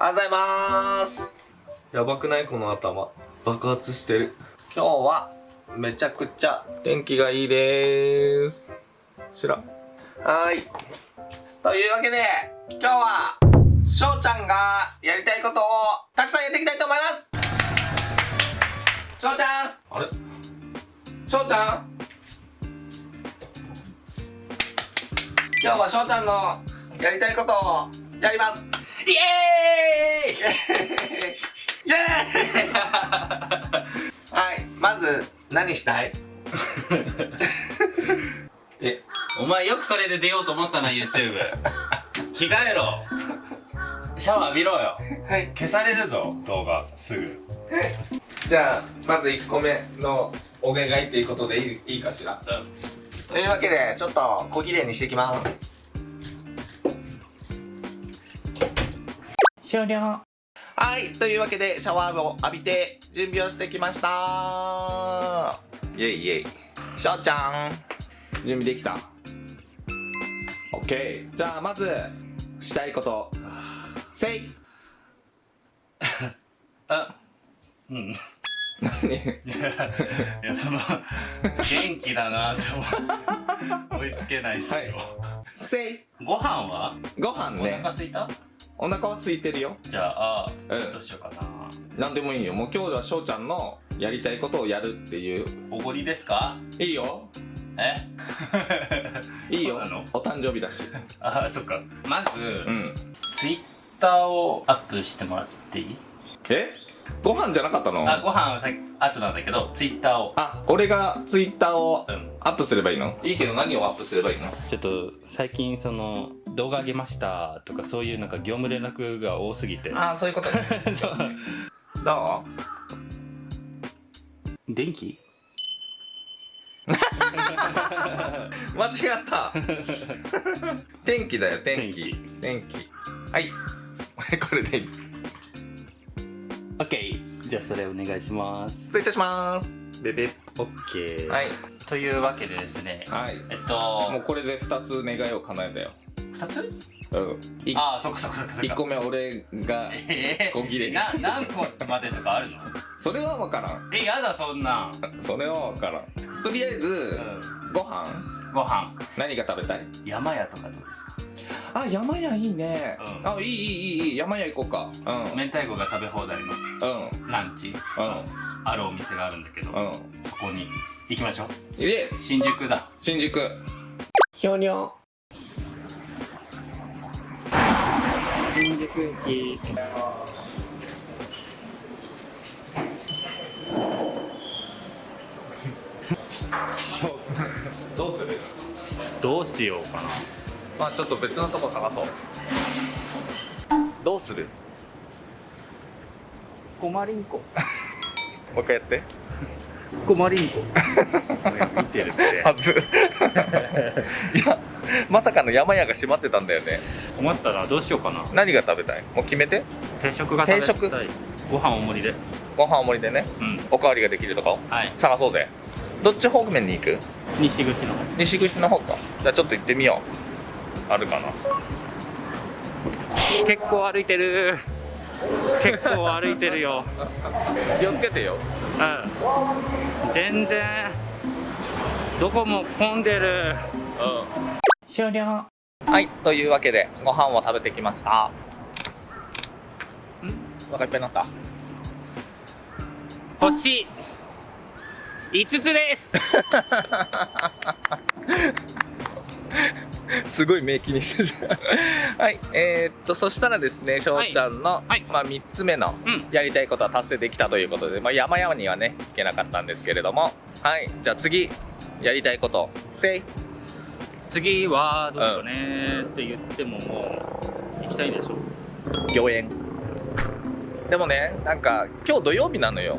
おはようございます。やばくない？この頭。爆発してる。今日はめちゃくちゃ天気がいいです。しらはーい。というわけで今日はしょうちゃんがやりたいことをたくさんやっていきたいと思います。しょうちゃん。あれ？しょうちゃん。今日はしょうちゃんのやりたいことをやりますイエーイ イエーイ はいまず何したい？えお前よくそれで出ようと思ったな YouTube 着替えろ。シャワー浴びろよ。はい。消されるぞ動画すぐ。じゃあまず1個目のお願いっていうことでいいいいかしら？というわけでちょっと小綺麗にしていきます終了。はいというわけでシャワーを浴びて準備をしてきました。イェイイェイ。しょうちゃん。準備できた。OK じゃあまずしたいこと。せい。あ。うん。何？いやその元気だなって思う。追いつけないっすよ、せい。ご飯は？ご飯おね腹すいた？お腹は空いてるよ。じゃあ、うん。どうしようかな。何でもいいよ。もう今日はしょうちゃんのやりたいことをやるっていう。おごりですか？いいよ。え？いいよ。お誕生日だし。あそっか。まず、うん。ツイッターをアップしてもらっていい？え？ご飯じゃなかったの？あご飯はさ後なんだけどツイッターを。あ俺がツイッターをうん。アップすればいいの？いいけど何をアップすればいいの？ちょっと最近その動画上げましたとかそういうなんか業務連絡が多すぎて。ああそういうことね。そう。ど電気？う間違った。天気だよ天気。天気。はい。これでいい OK じゃあそれお願いします。失礼いたします。ベベ。OK はい。というわけでですね。はい。えっともうこれで2つ願いを叶えたよ2つ？ああそっかそっかそっかそっ1個目俺が小切れ、えー、な何個までとかあるの？それは分からん。えやだそんなそれは分からん。とりあえず、うん、ご飯？ご飯。何が食べたい？山屋とかどうですか？あ山屋いいね、うん、あいいいいいい山屋行こうか、うん、明太子が食べ放題の、うん、ランチ、うん、あるお店があるんだけど、うん、ここに行きましょう。新宿だ。新宿。ひょにょ新宿駅どうする？どうしようかなまあちょっと別のとこ探そうどうする？コマリンコ。もう一回やってコマリンコ見てるって。はずいやまさかの山屋が閉まってたんだよね。困ったなどうしようかな。何が食べたい？もう決めて。定食が定食。ご飯大盛りで。ご飯大盛りでね。うん。おかわりができるとかをはい。探そうぜ。どっち方面に行く？西口の方。西口の方か。じゃあちょっと行ってみよう。あるかな。結構歩いてる結構歩いてるよ。気をつけてよ。うん。全然どこも混んでる。うん。終了。はいというわけでご飯を食べてきました。ん？お腹いっぱいになった？星。5つです すごい目気にしてるはいえー、っとそしたらですねしょうちゃんの、はい。まあ、3つ目のうん。やりたいことは達成できたということで、まあ、山々にはね行けなかったんですけれども。はいじゃあ次やりたいこと。せい。次はどうしようねって言ってももう行きたいでしょ。御苑でもねなんか今日土曜日なのよ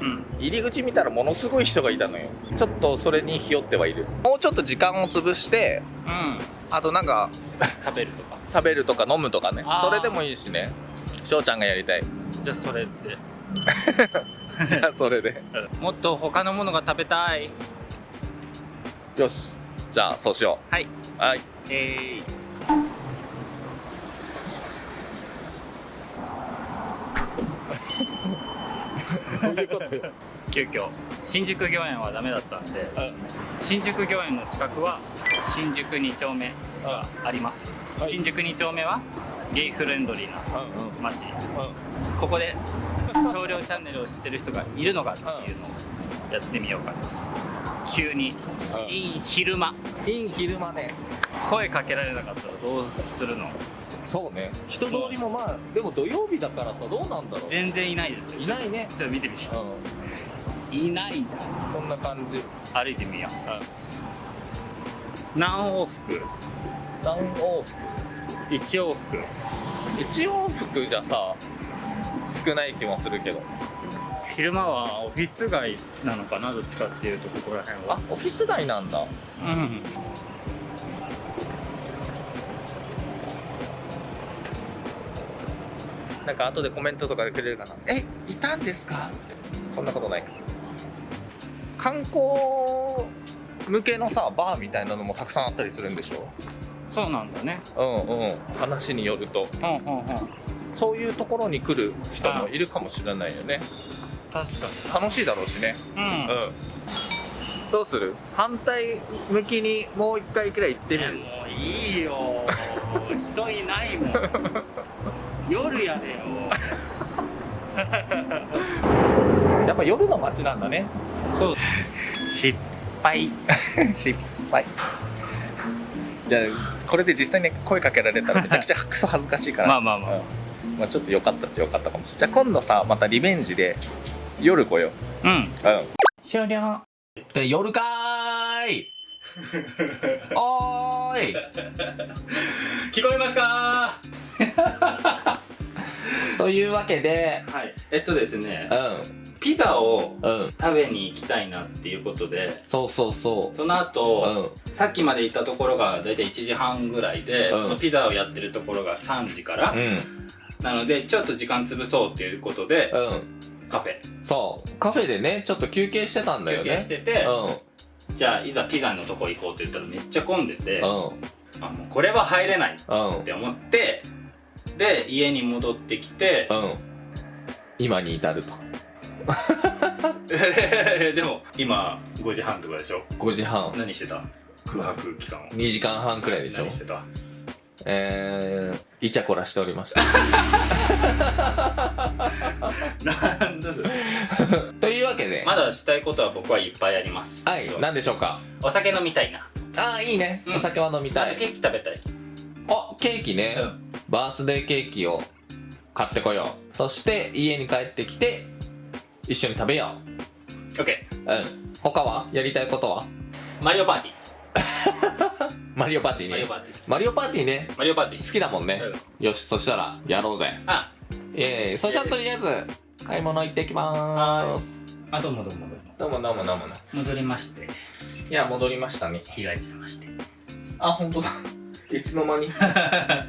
うん。入り口見たらものすごい人がいたのよ。ちょっとそれにひよってはいる。もうちょっと時間を潰してうん。あとなんか食べるとか。食べるとか飲むとかね。それでもいいしね。翔ちゃんがやりたい。じゃあそれで。じゃあそれで。もっと他のものが食べたい。よし。じゃあそうしよはい。うはい。えー、いうことよ。急遽。新宿御苑はダメだったんで新宿御苑の近くは新宿2丁目があ。ります、はい。新宿2丁目はゲイフレンドリーなうんうん。街。ここで少量チャンネルを知ってる人がいるのかっていうのをやってみようかな急に。うん。いい昼間。いい昼間ね。声かけられなかったらどうするの？そうね。人通りもまあでも土曜日だからさどうなんだろう。全然いないですよ。いないね。ちょっと見てみてう。ん。いないじゃん。こんな感じ。歩いてみよう、何往復？何往復？1往復。1往復じゃさ少ない気もするけど。昼間はオフィス街なのかなどっちかっていうとここら辺あはオフィス街なんだ。うんなんか後でコメントとかでくれるかな。えいたんですか？そんなことない。か観光向けのさバーみたいなのもたくさんあったりするんでしょ？そうなんだね。うんうん。話によると。うんうんうん。そういうところに来る人もいるかもしれないよね。確か楽しいだろうしね。にうん、うん。どうする？反対向きにもう一回くらい行ってみる？もういいよ。人いないもん 夜やれよ。やっぱ夜の街なんだね。そう。失敗失敗じゃあこれで実際にこ声かけられたらめちゃくちゃクソ恥ずかしいから。まあまあまあ。うん。まあちょっとよかったっちゃよかったかも。しれないじゃあ今度さまたリベンジで夜来よう。うん。うん。終了。で夜かーい。おーい。聞こえますか？というわけではい。えっとですねうピザをんうん。食べに行きたいなっていうことでそうそうそそのう後、うん。さっきまで行ったところが大体1時半ぐらいで、うん。そのピザをやってるところが3時から、うん。なのでちょっと時間潰そうっていうことで、うん。カフェ。そう。カフェでねちょっと休憩してたんだよ休ね憩してて、うんじゃあいざピザのとこ行こうって言ったらめっちゃ混んでて、うん。あもうこれは入れないっうんて思ってで家に戻ってきてうん。今に至ると。でも今5時半とかでしょ？5時半。何してた？空白期間を。2時間半くらいでしょ。何してた？えー、イチャコラしておりました。なんだそれというわけで、まだしたいことは僕はいっぱいあります。はい何でしょうか？お酒飲みたいな。ああいいね、うん。お酒は飲みたい。あとケーキ食べたい。あケーキね、うん。バースデーケーキを買ってこよう。そして家に帰ってきて一緒に食べよう。うん。他は？やりたいことは？マリオパーティ マリオパーティーね。ーマリオパーティマリオパーティーね。ーマリオパーティー。好きだもんね、よしそしたらやろうぜ。あ。ええそしたらとりあえず買い物行ってきまーすあどうもどうもどうも。どうもどうもどうも戻りまして。いや戻りましたね。着替えちゃいまして。あ本当だ。いつの間に。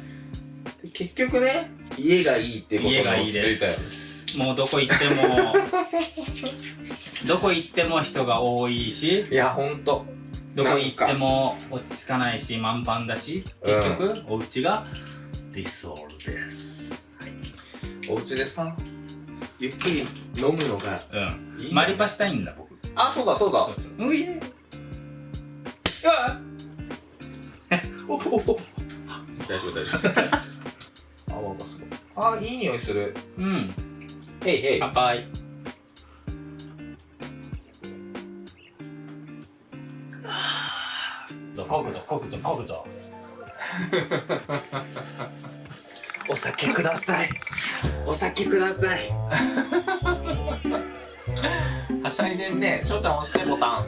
結局ね家がいいってこと家がいいです。もうどこ行っても どこ行っても人が多いし。いやほんとどこ行っても落ち着かないし満帆だし結局、お家が理想です。お家でさゆっくり飲むのがうん。いいね。マリパしたいんだ僕。あそうだそうだ。そうそう。ういえおおお大丈夫大丈夫。泡がすごい。あいい匂いする。うん。へいへい乾杯こぐぞこぐぞこぐぞお酒ください。お酒ください。はしゃいでんね。しょうちゃん押してボタン。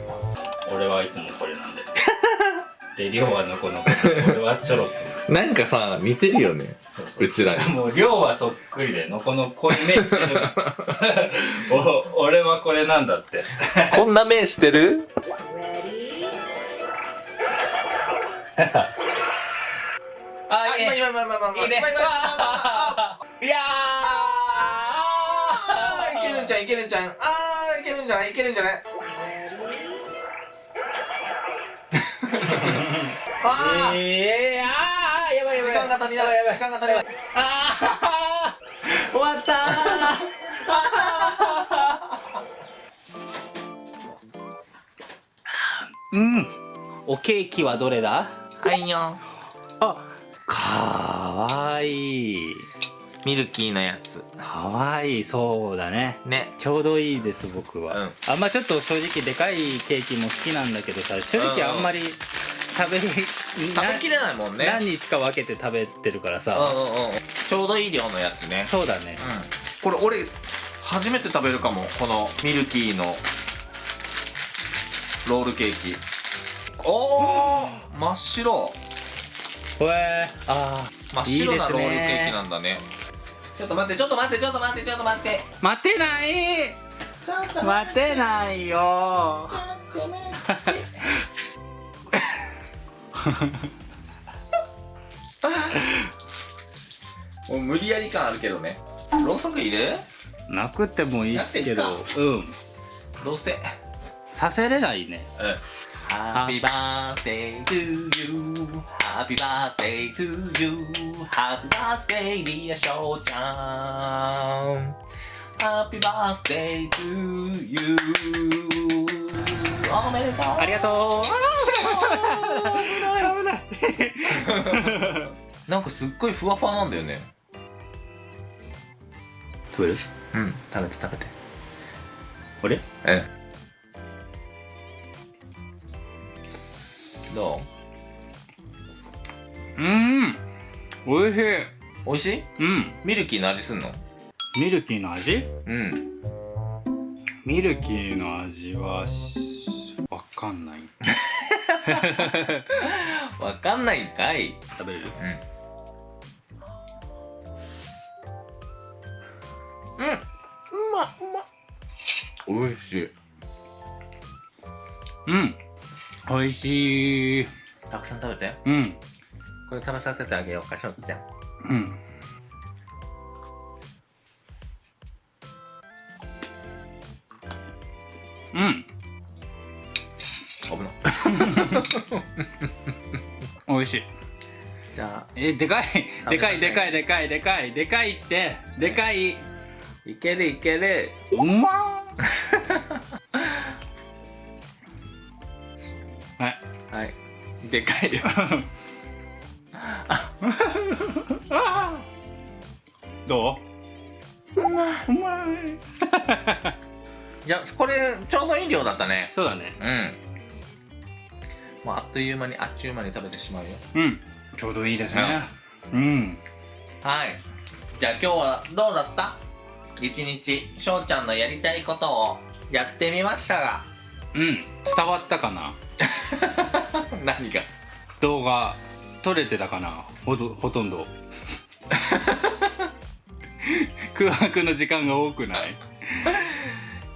俺はいつもこれなんで。で亮はのこのこ俺はちょろっと。なんかさ似てるよね。そうそう。うちらに。もう亮はそっくりでのこのこういう目してる。お俺はこれなんだって。こんな目してる？あ、いいね。今、今、今、今、今、今、今、今、いやーいけるんじゃん、いけるんじゃん。あー、いけるんじゃない、いけるんじゃない。あー、えー、あー、やばいやばい。時間が足りない、やばい時間が足りない。あー、終わったー。うん。おケーキはどれだはいよ。あかわいい。ミルキーのやつ。かわいい。そうだね。ね。ちょうどいいです僕は、うん。あんまちょっと正直でかいケーキも好きなんだけどさ正直あんまり食べ食べきれないもんね。何日か分けて食べてるからさ、うんうんうん。ちょうどいい量のやつね。そうだね。うん。これ俺初めて食べるかもこのミルキーのロールケーキおお真っ白。ほえー、あ真っ白なロールケーキなんだね。ちょっと待ってちょっと待ってちょっと待ってちょっと待って。ー待てないちょっと待てないよ。もう無理やり感あるけどね。ろうそくいるなくてもいいけど。やってうん。どうせ。させれないね。うん Happy birthday to you Happy birthday to you Happy birthday dear しょうちゃん Happy birthday to you おめでとうありがとなんかすっごいふわふわなんだよねう食べるうん食べて食べてこれうんどう？うん。おいしい。美味しい？うん。ミルキーの味すんの？ミルキーの味？うん。ミルキーの味はしわかんない。わかんないんかい。食べれる？うん。うん。うまうま。おいしい。うんおいしい。たくさん食べて。うん。これ食べさせてあげようかしょうちゃん。うん。うん。危な。おいしい。じゃあ。えでかい。でかいでかいでかいでかいでかいって。でかい。いけるいける。うまー はい。はい。でかいよ。どう？うまい。うまい。いやこれちょうどいい量だったね。そうだね。うん。もうあっという間にあっちゅう間に食べてしまうよ。うん。ちょうどいいですね。うん。はい。じゃあ今日はどうだった？一日翔ちゃんのやりたいことをやってみましたがうん。伝わったかな？何が？動画。撮れてたかな？ほとほとんど。空白の時間が多くない？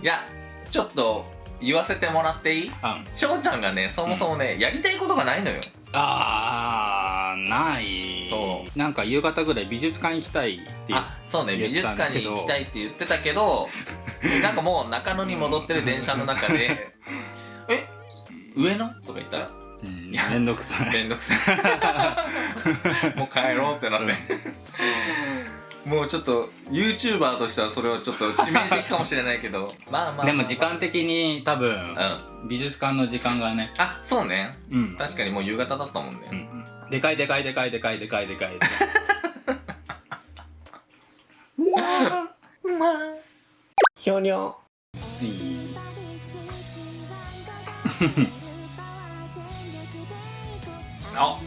いやちょっと言わせてもらっていい？あ翔ちゃんがねそもそもね、やりたいことがないのよ。あーない。そなんか夕方ぐらい美術館行きたいってあそうね言美術館に行きたいって言ってたけど なんかもう中野に戻ってる電車の中で「え上野?」とか言ったら？うんめんどくさい。めんどくさい。もう帰ろうってなって、もうちょっと YouTuber としてはそれはちょっと致命的かもしれないけど。まあまあまあ、でも時間的に多分うん。あ美術館の時間がね。そうね。うん。確かにもう夕方だったもんね、うん。でかいでかいでかいでかいでかいでかいひょにょいい あ。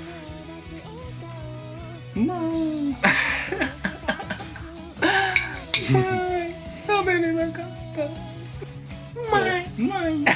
食べれなかった。うまい。うまい